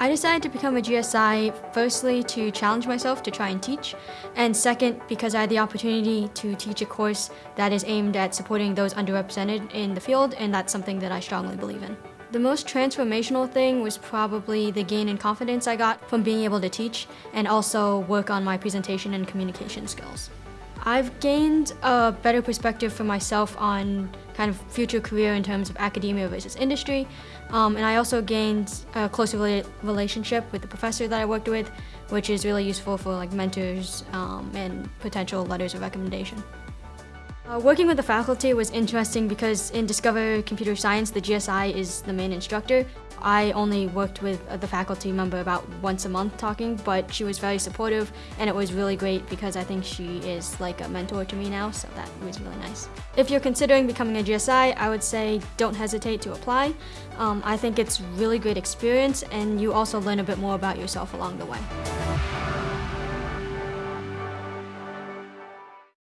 I decided to become a GSI firstly to challenge myself to try and teach, and second because I had the opportunity to teach a course that is aimed at supporting those underrepresented in the field, and that's something that I strongly believe in. The most transformational thing was probably the gain in confidence I got from being able to teach and also work on my presentation and communication skills. I've gained a better perspective for myself on kind of future career in terms of academia versus industry. Um, and I also gained a closer relationship with the professor that I worked with, which is really useful for like mentors um, and potential letters of recommendation. Uh, working with the faculty was interesting because in Discover Computer Science, the GSI is the main instructor. I only worked with the faculty member about once a month talking, but she was very supportive and it was really great because I think she is like a mentor to me now, so that was really nice. If you're considering becoming a GSI, I would say don't hesitate to apply. Um, I think it's really great experience and you also learn a bit more about yourself along the way.